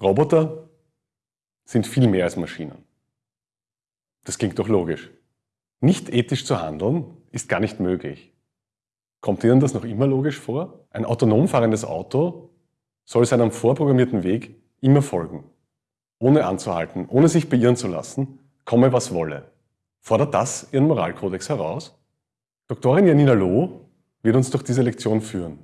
Roboter sind viel mehr als Maschinen. Das klingt doch logisch. Nicht ethisch zu handeln ist gar nicht möglich. Kommt Ihnen das noch immer logisch vor? Ein autonom fahrendes Auto soll seinem vorprogrammierten Weg immer folgen. Ohne anzuhalten, ohne sich beirren zu lassen, komme was wolle. Fordert das Ihren Moralkodex heraus? Doktorin Janina Loh wird uns durch diese Lektion führen.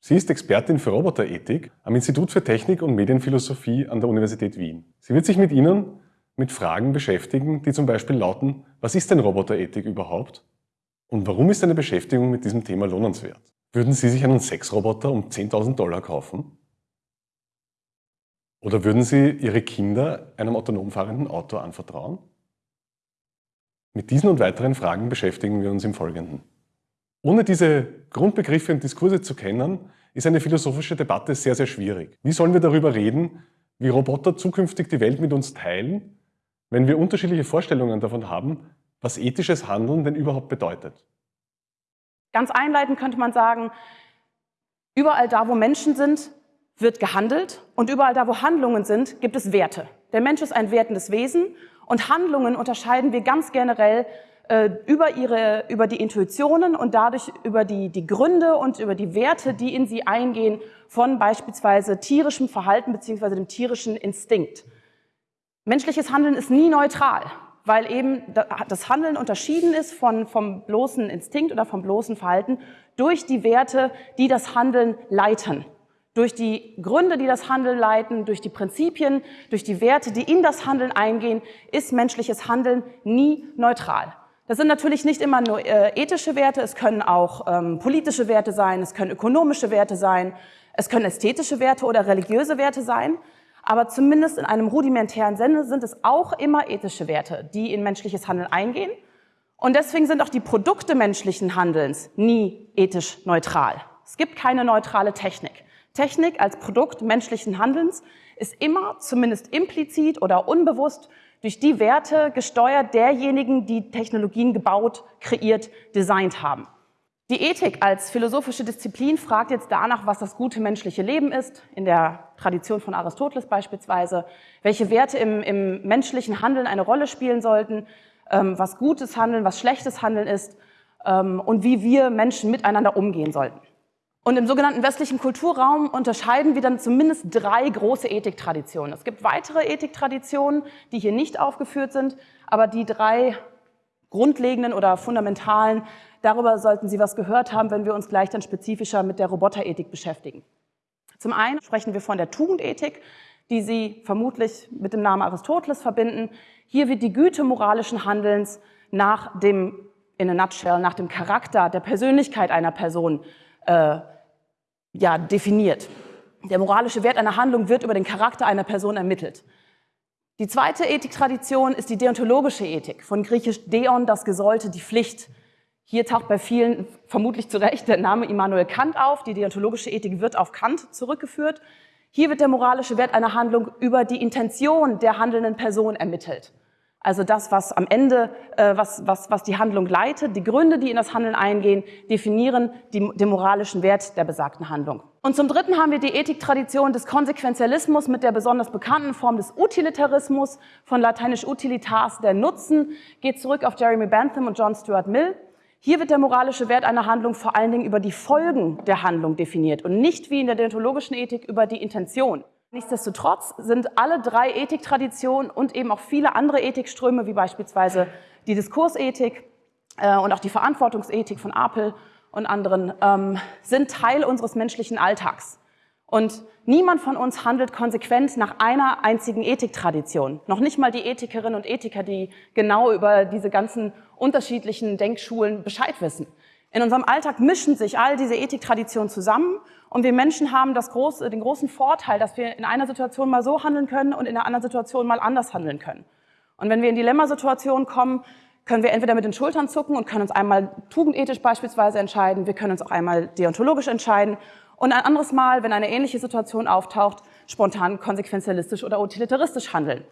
Sie ist Expertin für Roboterethik am Institut für Technik und Medienphilosophie an der Universität Wien. Sie wird sich mit Ihnen mit Fragen beschäftigen, die zum Beispiel lauten, was ist denn Roboterethik überhaupt? Und warum ist eine Beschäftigung mit diesem Thema lohnenswert? Würden Sie sich einen Sexroboter um 10.000 Dollar kaufen? Oder würden Sie Ihre Kinder einem autonom fahrenden Auto anvertrauen? Mit diesen und weiteren Fragen beschäftigen wir uns im Folgenden. Ohne diese Grundbegriffe und Diskurse zu kennen, ist eine philosophische Debatte sehr, sehr schwierig. Wie sollen wir darüber reden, wie Roboter zukünftig die Welt mit uns teilen, wenn wir unterschiedliche Vorstellungen davon haben, was ethisches Handeln denn überhaupt bedeutet? Ganz einleitend könnte man sagen, überall da, wo Menschen sind, wird gehandelt und überall da, wo Handlungen sind, gibt es Werte. Der Mensch ist ein wertendes Wesen und Handlungen unterscheiden wir ganz generell über, ihre, über die Intuitionen und dadurch über die, die Gründe und über die Werte, die in sie eingehen, von beispielsweise tierischem Verhalten beziehungsweise dem tierischen Instinkt. Menschliches Handeln ist nie neutral, weil eben das Handeln unterschieden ist von, vom bloßen Instinkt oder vom bloßen Verhalten durch die Werte, die das Handeln leiten. Durch die Gründe, die das Handeln leiten, durch die Prinzipien, durch die Werte, die in das Handeln eingehen, ist menschliches Handeln nie neutral. Das sind natürlich nicht immer nur äh, ethische Werte, es können auch ähm, politische Werte sein, es können ökonomische Werte sein, es können ästhetische Werte oder religiöse Werte sein, aber zumindest in einem rudimentären Sinne sind es auch immer ethische Werte, die in menschliches Handeln eingehen. Und deswegen sind auch die Produkte menschlichen Handelns nie ethisch neutral. Es gibt keine neutrale Technik. Technik als Produkt menschlichen Handelns ist immer, zumindest implizit oder unbewusst, durch die Werte gesteuert derjenigen, die Technologien gebaut, kreiert, designt haben. Die Ethik als philosophische Disziplin fragt jetzt danach, was das gute menschliche Leben ist, in der Tradition von Aristoteles beispielsweise, welche Werte im, im menschlichen Handeln eine Rolle spielen sollten, ähm, was gutes Handeln, was schlechtes Handeln ist ähm, und wie wir Menschen miteinander umgehen sollten. Und im sogenannten westlichen Kulturraum unterscheiden wir dann zumindest drei große Ethiktraditionen. Es gibt weitere Ethiktraditionen, die hier nicht aufgeführt sind, aber die drei grundlegenden oder fundamentalen, darüber sollten Sie was gehört haben, wenn wir uns gleich dann spezifischer mit der Roboterethik beschäftigen. Zum einen sprechen wir von der Tugendethik, die Sie vermutlich mit dem Namen Aristoteles verbinden. Hier wird die Güte moralischen Handelns nach dem, in a nutshell, nach dem Charakter, der Persönlichkeit einer Person äh, ja, definiert. Der moralische Wert einer Handlung wird über den Charakter einer Person ermittelt. Die zweite Ethiktradition ist die deontologische Ethik, von griechisch Deon, das Gesollte, die Pflicht. Hier taucht bei vielen vermutlich zu Recht der Name Immanuel Kant auf. Die deontologische Ethik wird auf Kant zurückgeführt. Hier wird der moralische Wert einer Handlung über die Intention der handelnden Person ermittelt. Also das, was am Ende, äh, was, was, was die Handlung leitet, die Gründe, die in das Handeln eingehen, definieren die, den moralischen Wert der besagten Handlung. Und zum Dritten haben wir die Ethiktradition des Konsequenzialismus mit der besonders bekannten Form des Utilitarismus, von lateinisch utilitas, der Nutzen, geht zurück auf Jeremy Bentham und John Stuart Mill. Hier wird der moralische Wert einer Handlung vor allen Dingen über die Folgen der Handlung definiert und nicht wie in der deontologischen Ethik über die Intention. Nichtsdestotrotz sind alle drei Ethiktraditionen und eben auch viele andere Ethikströme, wie beispielsweise die Diskursethik äh, und auch die Verantwortungsethik von Apel und anderen, ähm, sind Teil unseres menschlichen Alltags. Und niemand von uns handelt konsequent nach einer einzigen Ethiktradition. Noch nicht mal die Ethikerinnen und Ethiker, die genau über diese ganzen unterschiedlichen Denkschulen Bescheid wissen. In unserem Alltag mischen sich all diese Ethiktraditionen zusammen und wir Menschen haben große, den großen Vorteil, dass wir in einer Situation mal so handeln können und in einer anderen Situation mal anders handeln können. Und wenn wir in Dilemmasituationen kommen, können wir entweder mit den Schultern zucken und können uns einmal tugendethisch beispielsweise entscheiden, wir können uns auch einmal deontologisch entscheiden und ein anderes Mal, wenn eine ähnliche Situation auftaucht, spontan konsequenzialistisch oder utilitaristisch handeln.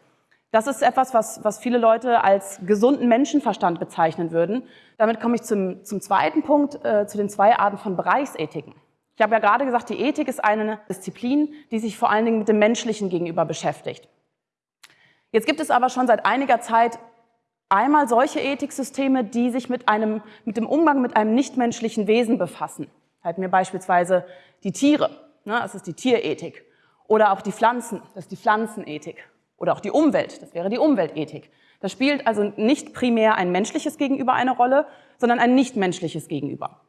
Das ist etwas, was, was viele Leute als gesunden Menschenverstand bezeichnen würden. Damit komme ich zum, zum zweiten Punkt, äh, zu den zwei Arten von Bereichsethiken. Ich habe ja gerade gesagt, die Ethik ist eine Disziplin, die sich vor allen Dingen mit dem Menschlichen gegenüber beschäftigt. Jetzt gibt es aber schon seit einiger Zeit einmal solche Ethiksysteme, die sich mit, einem, mit dem Umgang mit einem nichtmenschlichen Wesen befassen. Halten wir beispielsweise die Tiere, ne, das ist die Tierethik. Oder auch die Pflanzen, das ist die Pflanzenethik. Oder auch die Umwelt, das wäre die Umweltethik. Da spielt also nicht primär ein menschliches Gegenüber eine Rolle, sondern ein nichtmenschliches Gegenüber.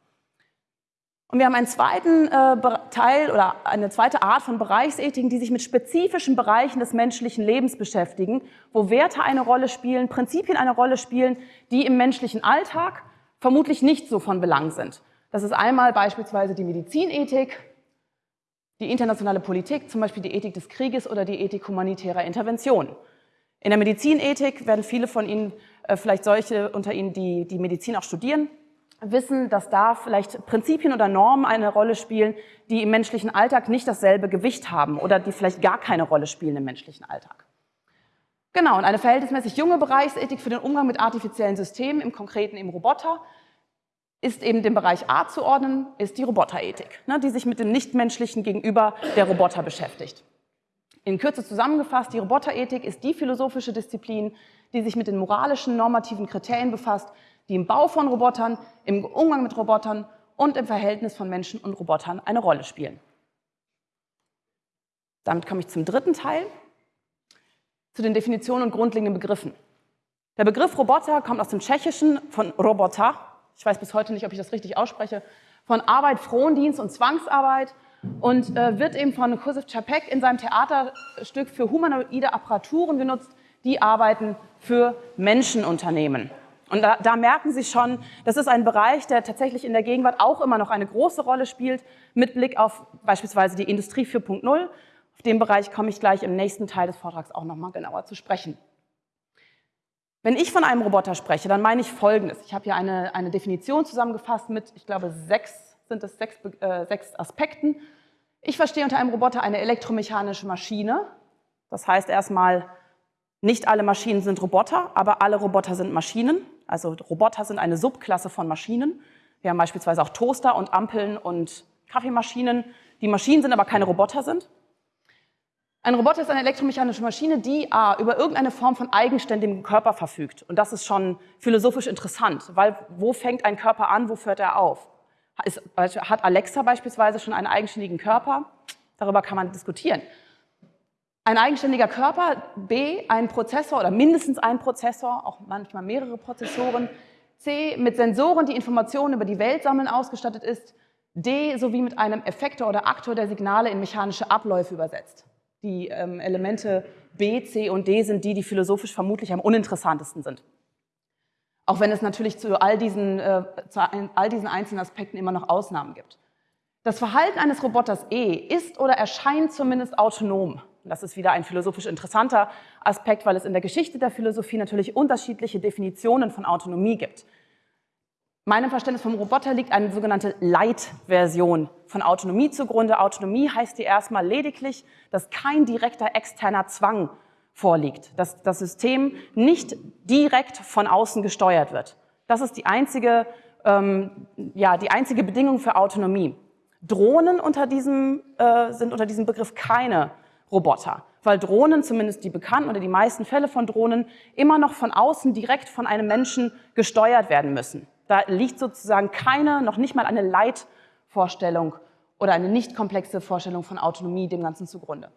Und wir haben einen zweiten äh, Teil oder eine zweite Art von Bereichsethiken, die sich mit spezifischen Bereichen des menschlichen Lebens beschäftigen, wo Werte eine Rolle spielen, Prinzipien eine Rolle spielen, die im menschlichen Alltag vermutlich nicht so von Belang sind. Das ist einmal beispielsweise die Medizinethik, die internationale Politik, zum Beispiel die Ethik des Krieges oder die Ethik humanitärer Intervention. In der Medizinethik werden viele von Ihnen, äh, vielleicht solche unter Ihnen, die die Medizin auch studieren, wissen, dass da vielleicht Prinzipien oder Normen eine Rolle spielen, die im menschlichen Alltag nicht dasselbe Gewicht haben oder die vielleicht gar keine Rolle spielen im menschlichen Alltag. Genau, und eine verhältnismäßig junge Bereichsethik für den Umgang mit artifiziellen Systemen, im Konkreten im Roboter, ist eben dem Bereich A zu ordnen, ist die Roboterethik, ne, die sich mit dem Nichtmenschlichen gegenüber der Roboter beschäftigt. In Kürze zusammengefasst, die Roboterethik ist die philosophische Disziplin, die sich mit den moralischen, normativen Kriterien befasst, die im Bau von Robotern, im Umgang mit Robotern und im Verhältnis von Menschen und Robotern eine Rolle spielen. Damit komme ich zum dritten Teil, zu den Definitionen und grundlegenden Begriffen. Der Begriff Roboter kommt aus dem Tschechischen von Robota, ich weiß bis heute nicht, ob ich das richtig ausspreche, von Arbeit, Frondienst und Zwangsarbeit und äh, wird eben von Kusif Čapek in seinem Theaterstück für humanoide Apparaturen genutzt, die arbeiten für Menschenunternehmen. Und da, da, merken Sie schon, das ist ein Bereich, der tatsächlich in der Gegenwart auch immer noch eine große Rolle spielt, mit Blick auf beispielsweise die Industrie 4.0. Auf den Bereich komme ich gleich im nächsten Teil des Vortrags auch nochmal genauer zu sprechen. Wenn ich von einem Roboter spreche, dann meine ich Folgendes. Ich habe hier eine, eine Definition zusammengefasst mit, ich glaube, sechs, sind es sechs, äh, sechs Aspekten. Ich verstehe unter einem Roboter eine elektromechanische Maschine. Das heißt erstmal, nicht alle Maschinen sind Roboter, aber alle Roboter sind Maschinen. Also Roboter sind eine Subklasse von Maschinen. Wir haben beispielsweise auch Toaster und Ampeln und Kaffeemaschinen, die Maschinen sind, aber keine Roboter sind. Ein Roboter ist eine elektromechanische Maschine, die A, über irgendeine Form von eigenständigem Körper verfügt. Und das ist schon philosophisch interessant, weil wo fängt ein Körper an, wo hört er auf? Hat Alexa beispielsweise schon einen eigenständigen Körper? Darüber kann man diskutieren. Ein eigenständiger Körper, B, ein Prozessor oder mindestens ein Prozessor, auch manchmal mehrere Prozessoren, C, mit Sensoren, die Informationen über die Welt sammeln, ausgestattet ist, D, sowie mit einem Effektor oder Aktor, der Signale in mechanische Abläufe übersetzt. Die ähm, Elemente B, C und D sind die, die philosophisch vermutlich am uninteressantesten sind. Auch wenn es natürlich zu all diesen, äh, zu all diesen einzelnen Aspekten immer noch Ausnahmen gibt. Das Verhalten eines Roboters E ist oder erscheint zumindest autonom. Das ist wieder ein philosophisch interessanter Aspekt, weil es in der Geschichte der Philosophie natürlich unterschiedliche Definitionen von Autonomie gibt. Meinem Verständnis vom Roboter liegt eine sogenannte Light-Version von Autonomie zugrunde. Autonomie heißt hier erstmal lediglich, dass kein direkter externer Zwang vorliegt, dass das System nicht direkt von außen gesteuert wird. Das ist die einzige, ähm, ja, die einzige Bedingung für Autonomie. Drohnen unter diesem, äh, sind unter diesem Begriff keine Roboter, weil Drohnen, zumindest die bekannten oder die meisten Fälle von Drohnen, immer noch von außen direkt von einem Menschen gesteuert werden müssen. Da liegt sozusagen keine, noch nicht mal eine Leitvorstellung oder eine nicht komplexe Vorstellung von Autonomie dem Ganzen zugrunde.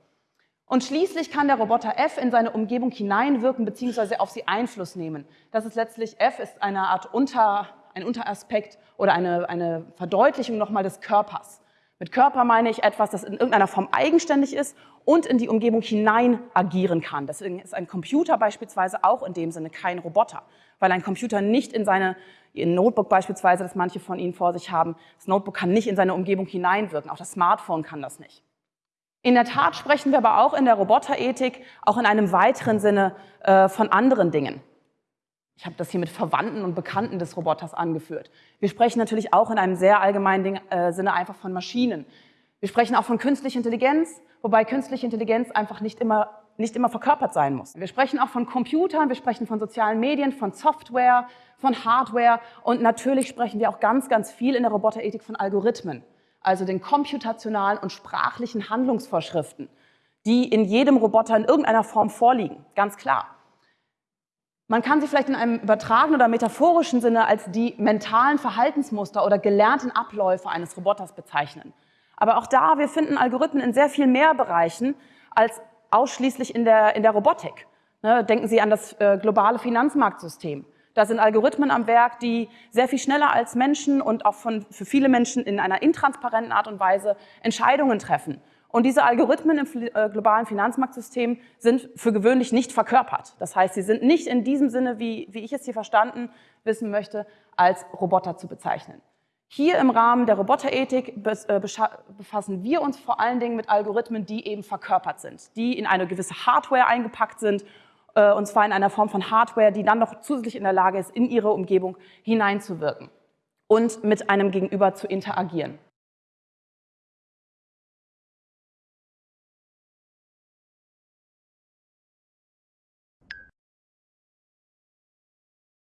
Und schließlich kann der Roboter F in seine Umgebung hineinwirken bzw. auf sie Einfluss nehmen. Das ist letztlich, F ist eine Art Unter, ein Unteraspekt oder eine, eine Verdeutlichung nochmal des Körpers. Mit Körper meine ich etwas, das in irgendeiner Form eigenständig ist und in die Umgebung hinein agieren kann. Deswegen ist ein Computer beispielsweise auch in dem Sinne kein Roboter, weil ein Computer nicht in seine, ein Notebook beispielsweise, das manche von Ihnen vor sich haben, das Notebook kann nicht in seine Umgebung hineinwirken, auch das Smartphone kann das nicht. In der Tat sprechen wir aber auch in der Roboterethik auch in einem weiteren Sinne äh, von anderen Dingen. Ich habe das hier mit Verwandten und Bekannten des Roboters angeführt. Wir sprechen natürlich auch in einem sehr allgemeinen Ding, äh, Sinne einfach von Maschinen. Wir sprechen auch von künstlicher Intelligenz, wobei künstliche Intelligenz einfach nicht immer, nicht immer verkörpert sein muss. Wir sprechen auch von Computern, wir sprechen von sozialen Medien, von Software, von Hardware und natürlich sprechen wir auch ganz, ganz viel in der Roboterethik von Algorithmen. also den komputationalen und sprachlichen Handlungsvorschriften, die in jedem Roboter in irgendeiner Form vorliegen, ganz klar. Man kann sie vielleicht in einem übertragenen oder metaphorischen Sinne als die mentalen Verhaltensmuster oder gelernten Abläufe eines Roboters bezeichnen. Aber auch da, wir finden Algorithmen in sehr viel mehr Bereichen als ausschließlich in der, in der Robotik. Ne, denken Sie an das äh, globale Finanzmarktsystem. Da sind Algorithmen am Werk, die sehr viel schneller als Menschen und auch von, für viele Menschen in einer intransparenten Art und Weise Entscheidungen treffen. Und diese Algorithmen im äh, globalen Finanzmarktsystem sind für gewöhnlich nicht verkörpert. Das heißt, sie sind nicht in diesem Sinne, wie, wie ich es hier verstanden wissen möchte, als Roboter zu bezeichnen. Hier im Rahmen der Roboterethik äh, befassen wir uns vor allen Dingen mit Algorithmen, die eben verkörpert sind, die in eine gewisse Hardware eingepackt sind äh, und zwar in einer Form von Hardware, die dann noch zusätzlich in der Lage ist, in ihre Umgebung hineinzuwirken und mit einem Gegenüber zu interagieren.